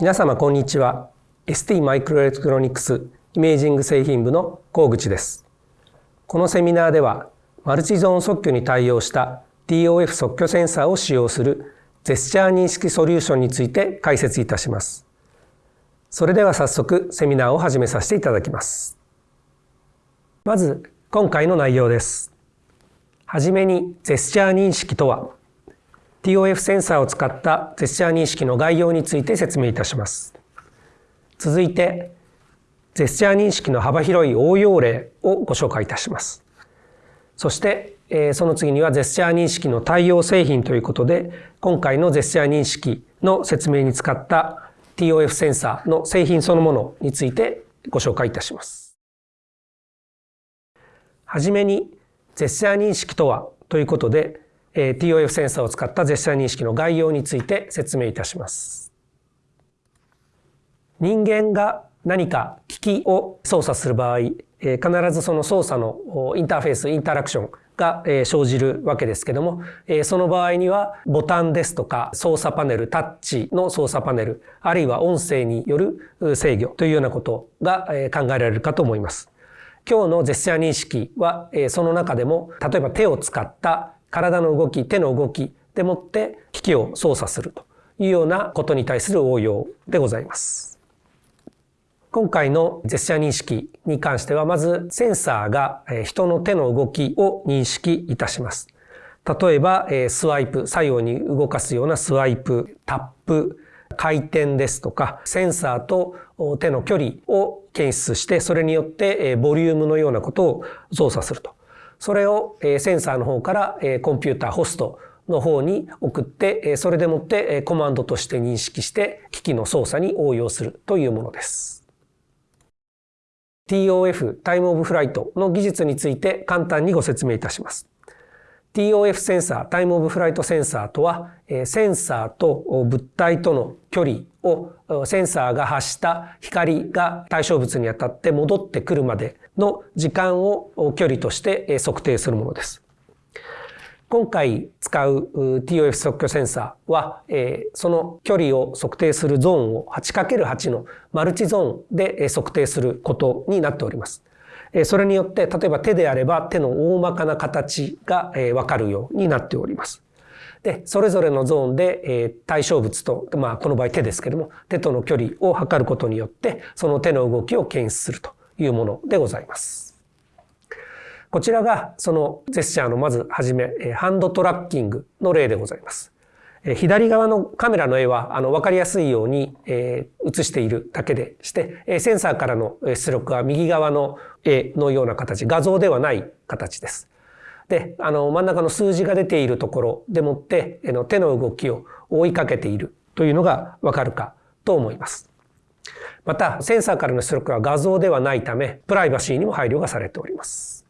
皆様こんにちは。ST マイクロエレクトロニクスイメージング製品部の河口です。このセミナーではマルチゾーン測距に対応した TOF 測距センサーを使用するジェスチャー認識ソリューションについて解説いたします。それでは早速セミナーを始めさせていただきます。まず今回の内容です。はじめにジェスチャー認識とは TOF センサーを使ったジェスチャー認識の概要について説明いたします。続いて、ジェスチャー認識の幅広い応用例をご紹介いたします。そして、その次にはジェスチャー認識の対応製品ということで、今回のジェスチャー認識の説明に使った TOF センサーの製品そのものについてご紹介いたします。はじめに、ジェスチャー認識とはということで、TOF センサーを使ったジェスチャー認識の概要について説明いたします。人間が何か機器を操作する場合、え必ずその操作のインターフェース、インタラクションが生じるわけですけども、その場合にはボタンですとか操作パネル、タッチの操作パネル、あるいは音声による制御というようなことが考えられるかと思います。今日のジェスチャー認識は、えその中でも、例えば手を使った体の動き、手の動きでもって機器を操作するというようなことに対する応用でございます。今回のジェスチャー認識に関しては、まずセンサーが人の手の動きを認識いたします。例えば、スワイプ、左右に動かすようなスワイプ、タップ、回転ですとか、センサーと手の距離を検出して、それによってボリュームのようなことを操作すると。それをセンサーの方からコンピューターホストの方に送って、それでもってコマンドとして認識して機器の操作に応用するというものです。TOF、タイムオブフライトの技術について簡単にご説明いたします。TOF センサー、 Time of Flight センサーとは、センサーと物体との距離をセンサーが発した光が対象物に当たって戻ってくるまでの時間を距離として測定するものです。今回使う TOF 測距センサーは、その距離を測定するゾーンを 8×8 のマルチゾーンで測定することになっております。それによって、例えば手であれば手の大まかな形がわかるようになっております。で、それぞれのゾーンで対象物と、まあこの場合手ですけども、手との距離を測ることによって、その手の動きを検出するというものでございます。こちらがそのジェスチャーのまずはじめ、ハンドトラッキングの例でございます。左側のカメラの絵は、あの、わかりやすいように、えー、映しているだけでして、センサーからの出力は右側の絵のような形、画像ではない形です。で、あの、真ん中の数字が出ているところでもって、の手の動きを追いかけているというのがわかるかと思います。また、センサーからの出力は画像ではないため、プライバシーにも配慮がされております。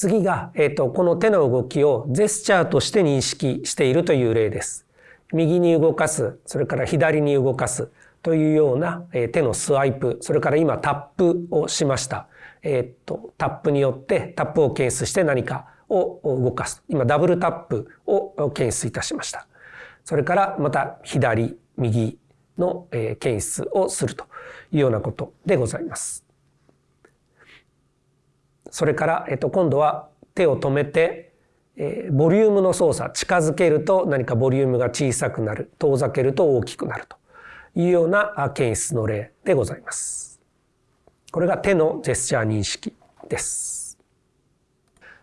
次が、えっ、と、この手の動きをジェスチャーとして認識しているという例です。右に動かす、それから左に動かすというような、え、手のスワイプ、それから今タップをしました。えっ、と、タップによってタップを検出して何かを動かす。今ダブルタップを検出いたしました。それからまた左、右の検出をするというようなことでございます。それから、えっと、今度は手を止めて、えー、ボリュームの操作、近づけると何かボリュームが小さくなる、遠ざけると大きくなるというような検出の例でございます。これが手のジェスチャー認識です。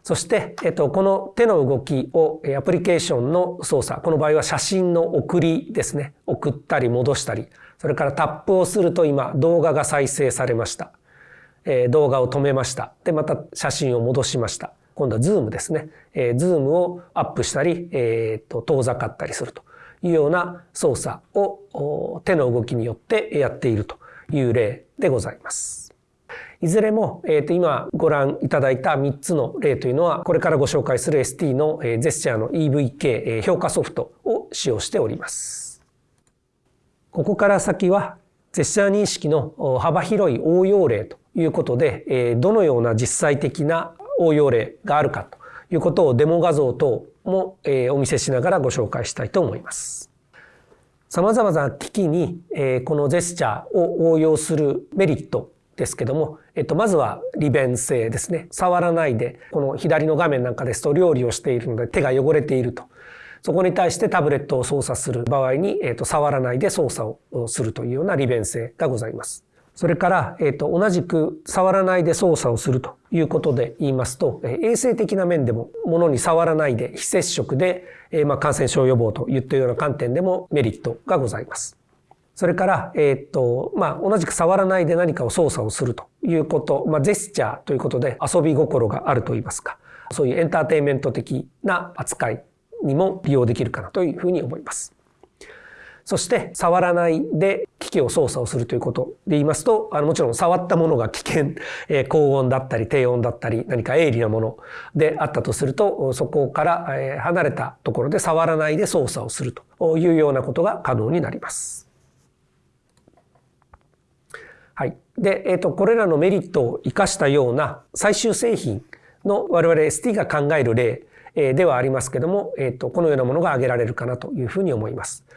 そして、えっと、この手の動きをアプリケーションの操作、この場合は写真の送りですね。送ったり戻したり、それからタップをすると今動画が再生されました。え動画を止めました。で、また写真を戻しました。今度はズームですね。えー、ズームをアップしたり、えー、と遠ざかったりするというような操作を手の動きによってやっているという例でございます。いずれも、えー、と今ご覧いただいた3つの例というのは、これからご紹介する ST のジェスチャーの EVK 評価ソフトを使用しております。ここから先は、ジェスチャー認識の幅広い応用例ということで、どのような実際的な応用例があるかということをデモ画像等も、えお見せしながらご紹介したいと思います。様々な機器に、えこのジェスチャーを応用するメリットですけども、えっと、まずは利便性ですね。触らないで、この左の画面なんかですと料理をしているので手が汚れていると。そこに対してタブレットを操作する場合に、えっと、触らないで操作をするというような利便性がございます。それから、えっ、と、同じく触らないで操作をするということで言いますと、衛生的な面でも、物に触らないで非接触で、えまあ、感染症予防といったような観点でもメリットがございます。それから、えっ、と、まあ、同じく触らないで何かを操作をするということ、まあ、ジェスチャーということで遊び心があると言いますか、そういうエンターテインメント的な扱いにも利用できるかなというふうに思います。そして触らないで機器を操作をするということで言いますと、あのもちろん触ったものが危険、えー、高温だったり低温だったり何か鋭利なものであったとすると、そこから離れたところで触らないで操作をするというようなことが可能になります。はい。で、えっ、ー、と、これらのメリットを活かしたような最終製品の我々 ST が考える例ではありますけども、えっ、ー、と、このようなものが挙げられるかなというふうに思います。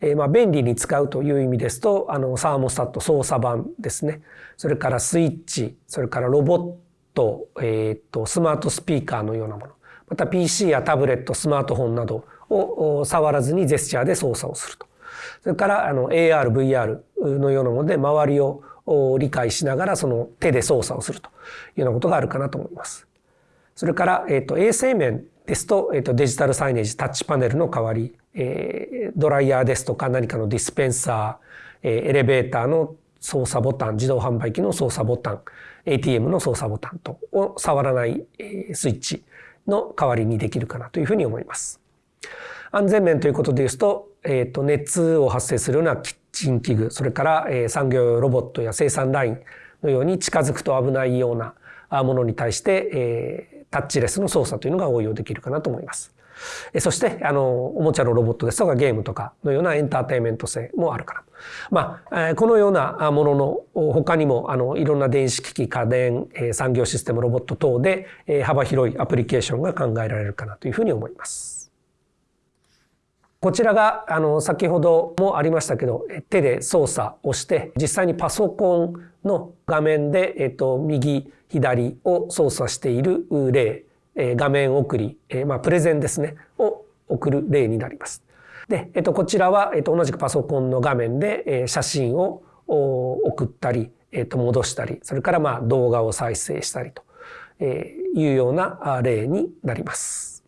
えー、まあ便利に使うという意味ですと、あの、サーモスタット操作盤ですね。それからスイッチ、それからロボット、えっ、と、スマートスピーカーのようなもの。また PC やタブレット、スマートフォンなどを触らずにジェスチャーで操作をすると。それからあの AR、VR のようなもので周りを理解しながらその手で操作をするというようなことがあるかなと思います。それから、えっ、と、衛生面ですと、えっ、と、デジタルサイネージ、タッチパネルの代わり、えー、ドライヤーですとか何かのディスペンサー、えー、エレベーターの操作ボタン、自動販売機の操作ボタン、ATM の操作ボタンとを触らないスイッチの代わりにできるかなというふうに思います。安全面ということで言うと、えっ、ー、と、熱を発生するようなキッチン器具、それから、え、産業用ロボットや生産ラインのように近づくと危ないようなものに対して、え、タッチレスの操作というのが応用できるかなと思います。そして、あの、おもちゃのロボットですとかゲームとかのようなエンターテインメント性もあるから。まあ、このようなものの他にも、あの、いろんな電子機器、家電、産業システム、ロボット等で幅広いアプリケーションが考えられるかなというふうに思います。こちらが、あの、先ほどもありましたけど、手で操作をして、実際にパソコンの画面で、えっと、右、左を操作している例え画面送り、えまあ、プレゼンですね、を送る例になります。で、えっと、こちらは、えっと、同じくパソコンの画面でえ写真を送ったり、えっと、戻したり、それからまあ動画を再生したりというような例になります。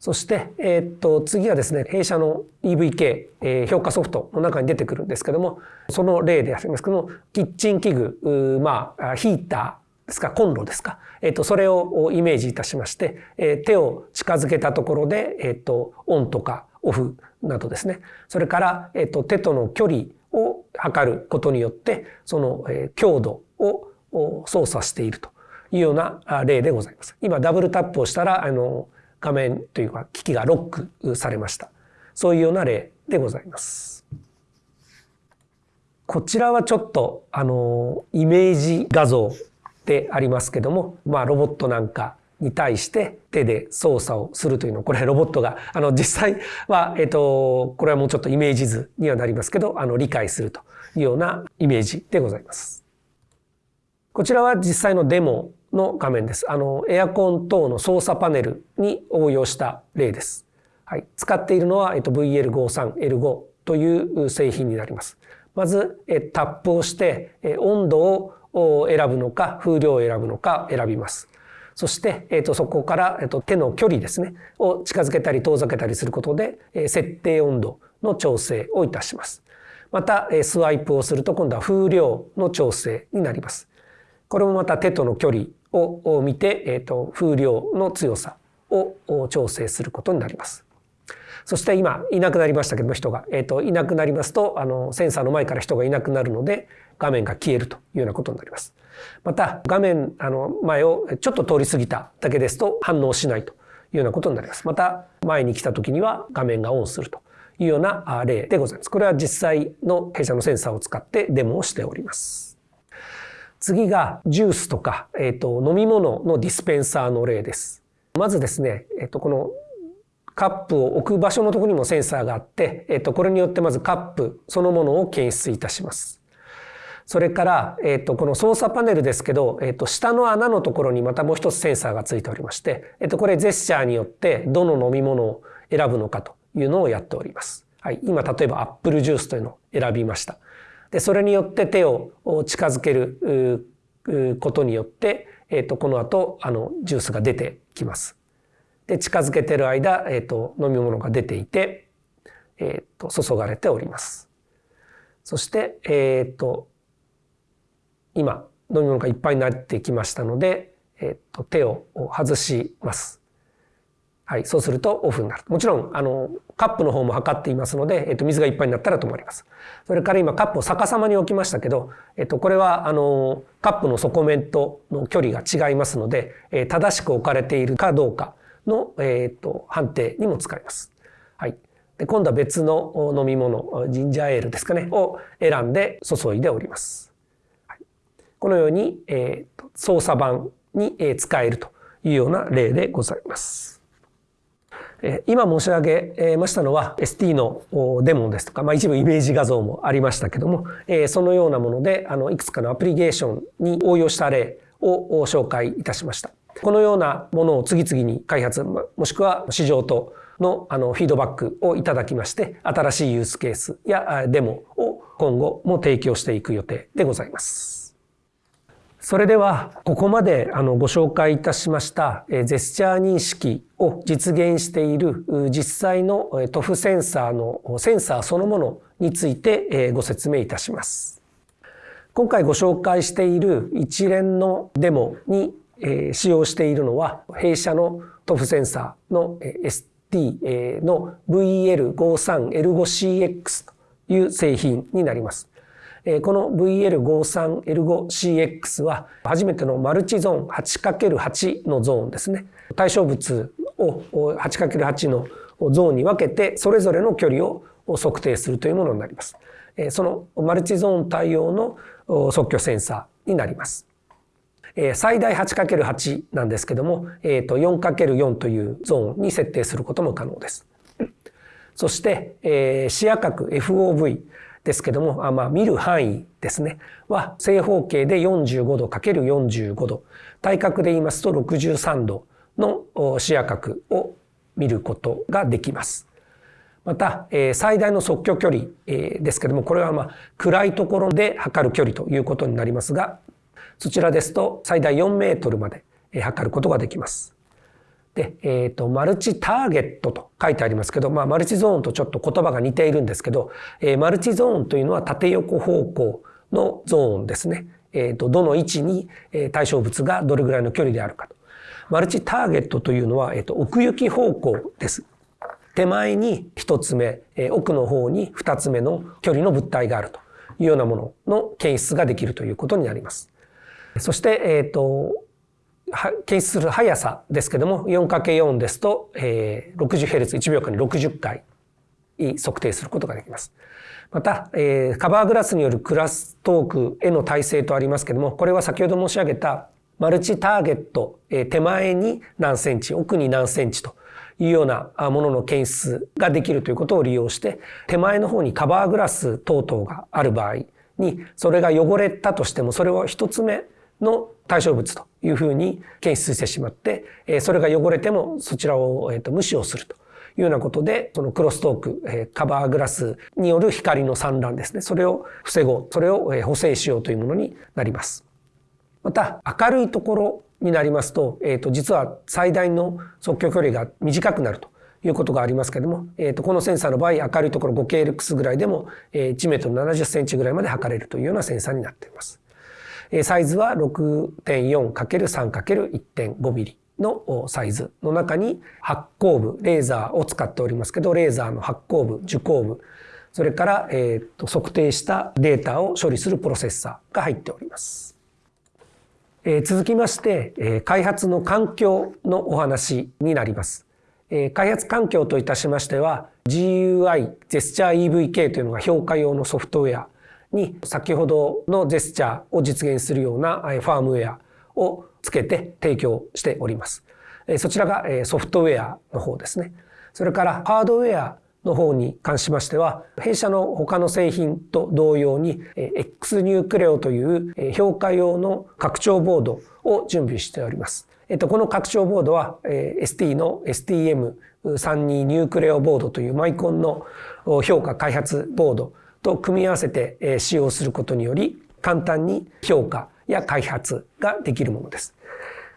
そして、えっと、次はですね、弊社の EVK、えー、評価ソフトの中に出てくるんですけども、その例でありますけども、キッチン器具、まあ、ヒーター、ですか、コンロですか？えっ、と、それをイメージいたしまして、え、手を近づけたところで、えっ、と、オンとかオフなどですね。それから、えっ、と、手との距離を測ることによって、その、え、強度を操作しているというような例でございます。今、ダブルタップをしたら、あの、画面というか、機器がロックされました。そういうような例でございます。こちらはちょっと、あの、イメージ画像でありますけども、まあ、ロボットなんかに対して手で操作をするというのこれロボットがあの実際は、えっと、これはもうちょっとイメージ図にはなりますけどあの理解するというようなイメージでございます。こちらは実際のデモの画面です。あのエアコン等の操作パネルに応用した例です。はい、使っているのは、えっと、VL53L5 という製品になります。まずタップをして温度をを選ぶのか、風量を選ぶのか選びます。そして、えー、とそこから、えー、と手の距離ですね、を近づけたり遠ざけたりすることで、え、設定温度の調整をいたします。また、え、スワイプをすると今度は風量の調整になります。これもまた手との距離を見て、えー、と風量の強さを調整することになります。そして今いなくなりましたけども人が、えー、といなくなりますとあのセンサーの前から人がいなくなるので画面が消えるというようなことになります。また画面あの前をちょっと通り過ぎただけですと反応しないというようなことになります。また前に来た時には画面がオンするというような例でございます。これは実際の弊社のセンサーを使ってデモをしております。次がジュースとか、えっ、ー、と、飲み物のディスペンサーの例です。まずですね、えっ、ー、と、このカップを置く場所のところにもセンサーがあって、えっ、と、これによってまずカップそのものを検出いたします。それから、えっ、と、この操作パネルですけど、えっ、と、下の穴のところにまたもう一つセンサーがついておりまして、えっ、と、これジェスチャーによってどの飲み物を選ぶのかというのをやっております。はい。今、例えばアップルジュースというのを選びました。で、それによって手を近づけることによって、えっ、と、この後、あの、ジュースが出てきます。で、近づけてる間、えっ、と、飲み物が出ていて、えっ、と、注がれております。そして、えっ、と、今、飲み物がいっぱいになってきましたので、えっ、と、手を外します。はい、そうするとオフになる。もちろん、あの、カップの方も測っていますので、えっと、水がいっぱいになったら止まります。それから今、カップを逆さまに置きましたけど、えっと、これは、あの、カップの底面との距離が違いますので、えー、正しく置かれているかどうかの、えっと、判定にも使います。はい。で、今度は別の飲み物、ジンジャーエールですかね、を選んで注いでおります。このように、えっと、操作盤に使えるというような例でございます。今申し上げましたのは ST のデモですとか、まあ、一部イメージ画像もありましたけども、そのようなものであのいくつかのアプリケーションに応用した例を紹介いたしました。このようなものを次々に開発、もしくは市場とのあのフィードバックをいただきまして、新しいユースケースやデモを今後も提供していく予定でございます。それでは、ここまであのご紹介いたしましたジェスチャー認識を実現している実際の TOF センサーのセンサーそのものについてご説明いたします。今回ご紹介している一連のデモに使用しているのは弊社の TOF センサーの ST の VL53L5CX という製品になります。この VL53L5CX は初めてのマルチゾーン 8×8 のゾーンですね。対象物を 8×8 のゾーンに分けてそれぞれの距離を測定するというものになります。そのマルチゾーン対応の測距センサーになります。最大 8×8 なんですけども、4×4 というゾーンに設定することも可能です。そして、視野角 FOV ですけども、あまあ、見る範囲ですね、は正方形で45度 ×45 度。対角で言いますと63度の視野角を見ることができます。また、え最大の測距距離えですけども、これはまあ暗いところで測る距離ということになりますが、そちらですと最大4メートルまで測ることができます。で、えっ、ー、と、マルチターゲットと書いてありますけど、まあ、マルチゾーンとちょっと言葉が似ているんですけど、えー、マルチゾーンというのは縦横方向のゾーンですね。えっ、ー、と、どの位置に対象物がどれぐらいの距離であるかと。マルチターゲットというのは、えっ、と、奥行き方向です。手前に一つ目、え奥の方に二つ目の距離の物体があるというようなものの検出ができるということになります。そして、えっ、と、検出する速さですけども 4×4 ですと、えー、60Hz1 秒間に60回測定することができます。また、えー、カバーグラスによるクラストークへの耐性とありますけどもこれは先ほど申し上げたマルチターゲット、えー、手前に何センチ奥に何センチというようなものの検出ができるということを利用して手前の方にカバーグラス等々がある場合にそれが汚れたとしてもそれを一つ目の対象物というふうに検出してしまって、それが汚れてもそちらを無視をするというようなことで、そのクロストーク、カバーグラスによる光の散乱ですね。それを防ごう。それを補正しようというものになります。また、明るいところになりますと、えっ、ー、と、実は最大の測距距離が短くなるということがありますけれども、えっ、ー、と、このセンサーの場合、明るいところ 5KLX ぐらいでも、1メートル70センチぐらいまで測れるというようなセンサーになっています。サイズは 6.4×3×1.5 ミリのサイズの中に発光部、レーザーを使っておりますけど、レーザーの発光部、受光部、それから、えー、と測定したデータを処理するプロセッサーが入っております。えー、続きまして、えー、開発の環境のお話になります。えー、開発環境といたしましては、GUI、ジェスチャー EVK というのが評価用のソフトウェアに先ほどのジェスチャーを実現するようなファームウェアをつけて提供しております。そちらがソフトウェアの方ですね。それからハードウェアの方に関しましては、弊社の他の製品と同様に、X ニュークレオという評価用の拡張ボードを準備しております。えっと、この拡張ボードは、ST の STM32 ニュークレオボードというマイコンの評価開発ボードと組み合わせて使用することにより、簡単に評価や開発ができるものです。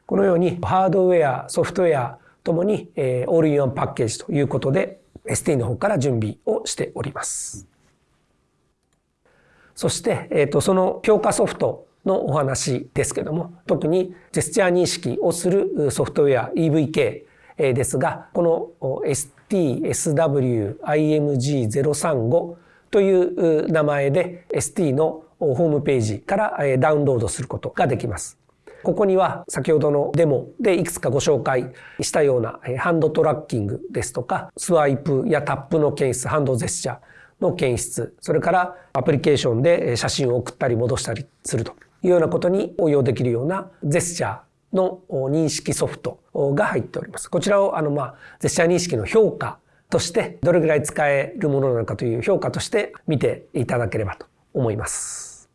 このようにハードウェア、ソフトウェアともにオールインワンパッケージということで ST の方から準備をしております。そして、えっ、と、その強化ソフトのお話ですけども、特にジェスチャー認識をするソフトウェア EVK ですが、この STSWIMG035 という名前で ST のホームページからダウンロードすることができます。ここには先ほどのデモでいくつかご紹介したようなハンドトラッキングですとか、スワイプやタップの検出、ハンドジェスチャーの検出、それからアプリケーションで写真を送ったり戻したりするというようなことに応用できるようなジェスチャーの認識ソフトが入っております。こちらをあのまあジェスチャー認識の評価としてどれぐらい使えるものなのかという評価として見ていただければと思います。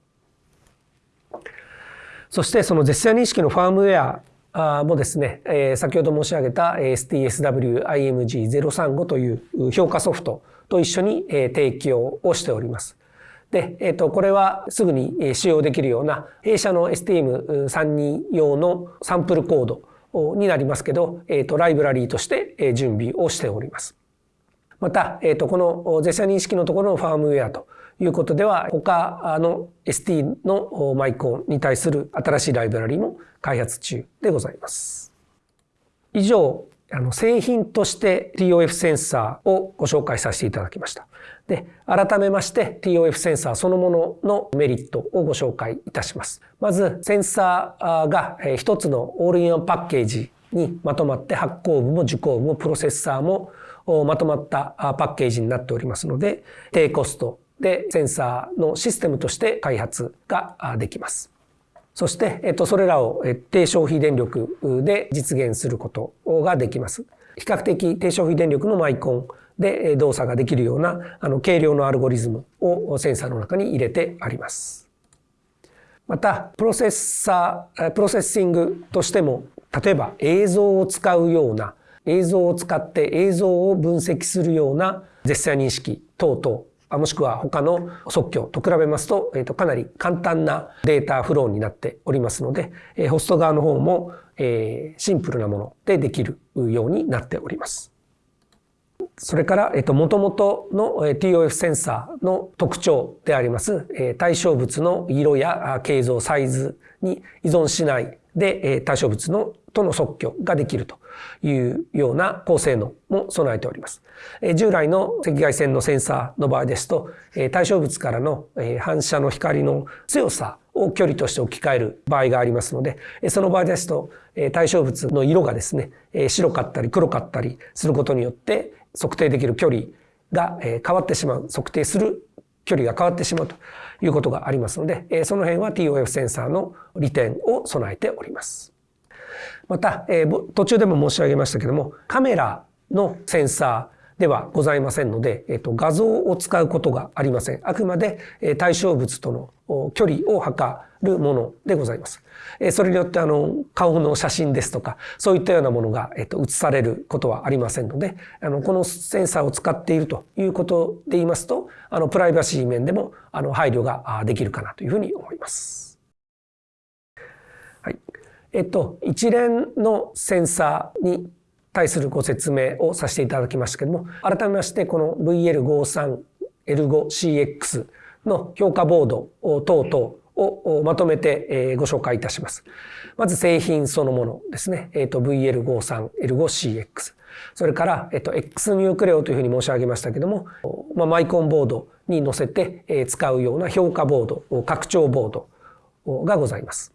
そしてその絶対認識のファームウェアもですね、先ほど申し上げた STSW-IMG035 という評価ソフトと一緒に提供をしております。で、えっ、と、これはすぐに使用できるような弊社の STM32 用のサンプルコードになりますけど、えっ、と、ライブラリーとして準備をしております。また、えっ、と、この絶対認識のところのファームウェアということでは、他の ST のマイコンに対する新しいライブラリも開発中でございます。以上、あの製品として TOF センサーをご紹介させていただきました。で、改めまして TOF センサーそのもののメリットをご紹介いたします。まず、センサーが一つのオールインワンパッケージにまとまって発行部も受講部もプロセッサーもまとまったパッケージになっておりますので、低コスト、でセンサーのシステムとして開発ができます。そして、えっと、それらを低消費電力で実現することができます。比較的低消費電力のマイコンで動作ができるようなあの軽量のアルゴリズムをセンサーの中に入れてあります。また、プロセッサー、プロセッシングとしても、例えば映像を使うような、映像を使って映像を分析するような絶対認識等々もしくは他の即興と比べますと、えー、とかなり簡単なデータフローになっておりますので、え、ホスト側の方も、え、シンプルなものでできるようになっております。それから、えっと、元々の TOF センサーの特徴であります、対象物の色や形状、サイズに依存しないで、対象物のとの即興ができるというような高性能も備えております。従来の赤外線のセンサーの場合ですと、対象物からの反射の光の強さを距離として置き換える場合がありますので、その場合ですと、対象物の色がですね、白かったり黒かったりすることによって、測定できる距離が変わってしまう、測定する距離が変わってしまうということがありますので、その辺は TOF センサーの利点を備えております。また、えー、途中でも申し上げましたけども、カメラのセンサーではございませんので、えっ、と、画像を使うことがありません。あくまで、えー、対象物との距離を測るものでございます。えー、それによって、あの、顔の写真ですとか、そういったようなものが、えっ、と、写されることはありませんので、あの、このセンサーを使っているということで言いますと、あの、プライバシー面でも、あの、配慮ができるかなというふうに思います。はいえっと、一連のセンサーに対するご説明をさせていただきましたけども、改めましてこの VL53L5CX の評価ボード等々をまとめてご紹介いたします。まず製品そのものですね。えっと、VL53L5CX。それから、えっと、X ニュークレオというふうに申し上げましたけども、まあ、マイコンボードに載せて使うような評価ボード、拡張ボードがございます。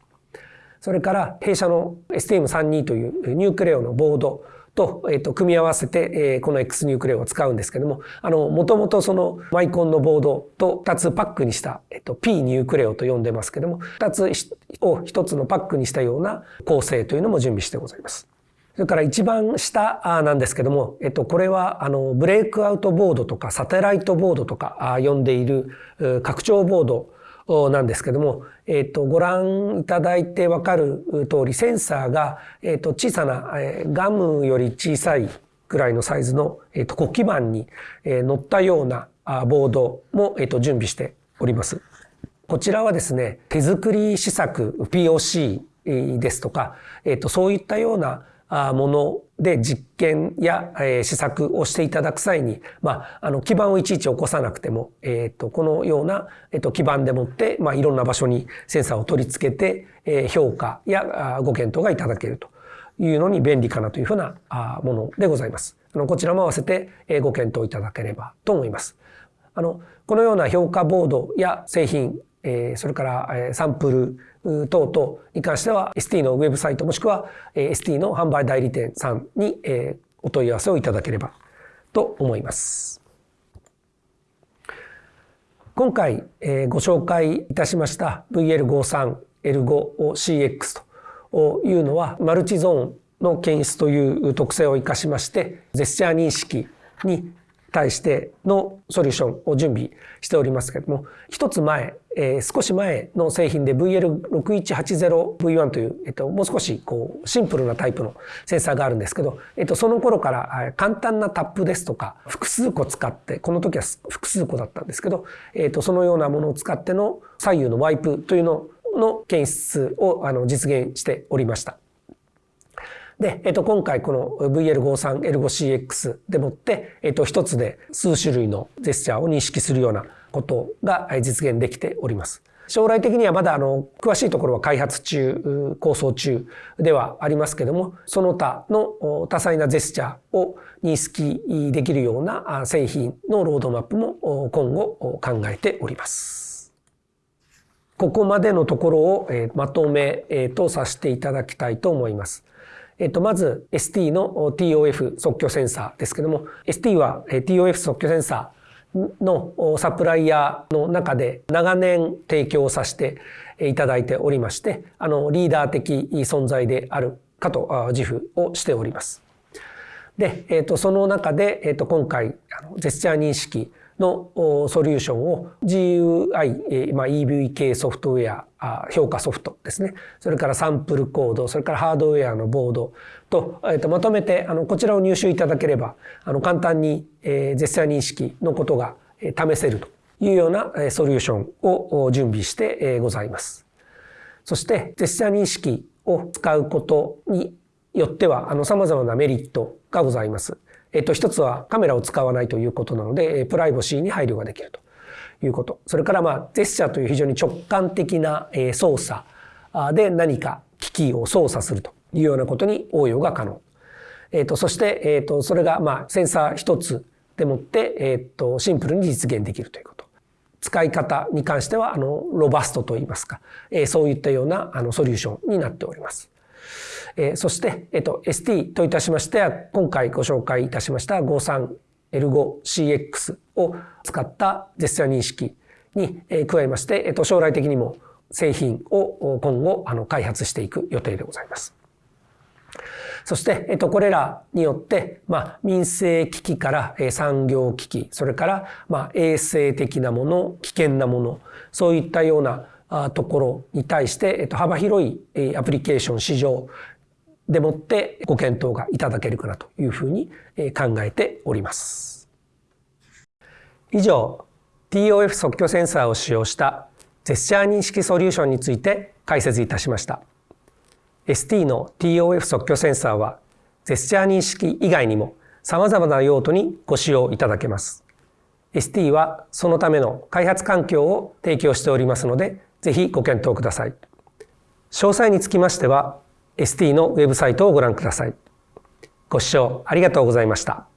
それから弊社の STM32 という Nucleo のボードと、えっ、と、組み合わせて、えー、この X ニュークレオを使うんですけども、あの、もともとそのマイコンのボードと2つパックにした、えっ、と、P ニュークレオと呼んでますけども、2つを1つのパックにしたような構成というのも準備してございます。それから一番下なんですけども、えっと、これは、あの、 breakout board とか satellite board とか呼んでいる拡張ボードなんですけども、えっ、と、ご覧いただいてわかる通り、センサーが、えっ、と、小さな、えガムより小さいぐらいのサイズの、えっ、と、黒基板に、え乗ったようなあボードも、えっ、と、準備しております。こちらはですね、手作り試作 POC ですとか、えっ、と、そういったようなもので実験や試作をしていただく際に、まあ、あの基板をいちいち起こさなくても、えっ、と、このような、えっ、と、基板でもって、まあ、いろんな場所にセンサーを取り付けて、え評価やご検討がいただけるというのに便利かなというふうなものでございます。あのこちらも合わせてご検討いただければと思います。あの、このような評価ボードや製品、えそれからサンプル、等々に関しては ST のウェブサイトもしくは ST の販売代理店さんにお問い合わせをいただければと思います。今回ご紹介いたしました VL53L5CX というのはマルチゾーンの検出という特性を生かしましてジェスチャー認識に対してのソリューションを準備しておりますけれども、一つ前、えー、少し前の製品で VL6180V1 という、えっと、もう少しこうシンプルなタイプのセンサーがあるんですけど、えっと、その頃から簡単なタップですとか、複数個使って、この時は複数個だったんですけど、えっと、そのようなものを使っての左右のワイプというのの検出をあの実現しておりました。で、えっと、今回この VL53L5CX でもって、えっと、一つで数種類のジェスチャーを認識するようなことが実現できております。将来的にはまだあの詳しいところは開発中、構想中ではありますけども、その他の多彩なジェスチャーを認識できるような製品のロードマップも今後考えております。ここまでのところをまとめとさせていただきたいと思います。えっと、まず ST の TOF 即興センサーですけども、ST は TOF 即興センサーのサプライヤーの中で長年提供させていただいておりまして、あの、リーダー的存在であるかと自負をしております。で、えっと、その中で、えっと、今回、ジェスチャー認識のソリューションを GUI、まあ、EV 系ソフトウェア、評価ソフトですね。それからサンプルコード、それからハードウェアのボードと、えっと、まとめて、あの、こちらを入手いただければ、あの、簡単に、えー、ジェスチャー認識のことが試せるというようなソリューションを準備してございます。そして、ジェスチャー認識を使うことによっては、あの、様々なメリットがございます。えっと、一つはカメラを使わないということなので、プライバシーに配慮ができるということ。それからまあ、ジェスチャーという非常に直感的な操作で何か機器を操作するというようなことに応用が可能。えっと、そして、えっと、それがまあ、センサー一つでもって、えっと、シンプルに実現できるということ。使い方に関しては、あの、ロバストといいますか、えそういったようなあのソリューションになっております。えー、そして、えっと、ST といたしましては、今回ご紹介いたしました 53L5CX を使ったジェスチャー認識に加えまして、えっと、将来的にも製品を今後あの開発していく予定でございます。そして、えっと、これらによって、まあ、民生危機から産業危機、それから、まあ、衛生的なもの、危険なもの、そういったようなところに対して、えっと、幅広いアプリケーション市場でもってご検討がいただけるかなというふうに考えております。以上、TOF 即興センサーを使用したジェスチャー認識ソリューションについて解説いたしました。ST の TOF 即興センサーはジェスチャー認識以外にも様々な用途にご使用いただけます。ST はそのための開発環境を提供しておりますので、ぜひご検討ください。詳細につきましては、ST のウェブサイトをご覧ください。ご視聴ありがとうございました。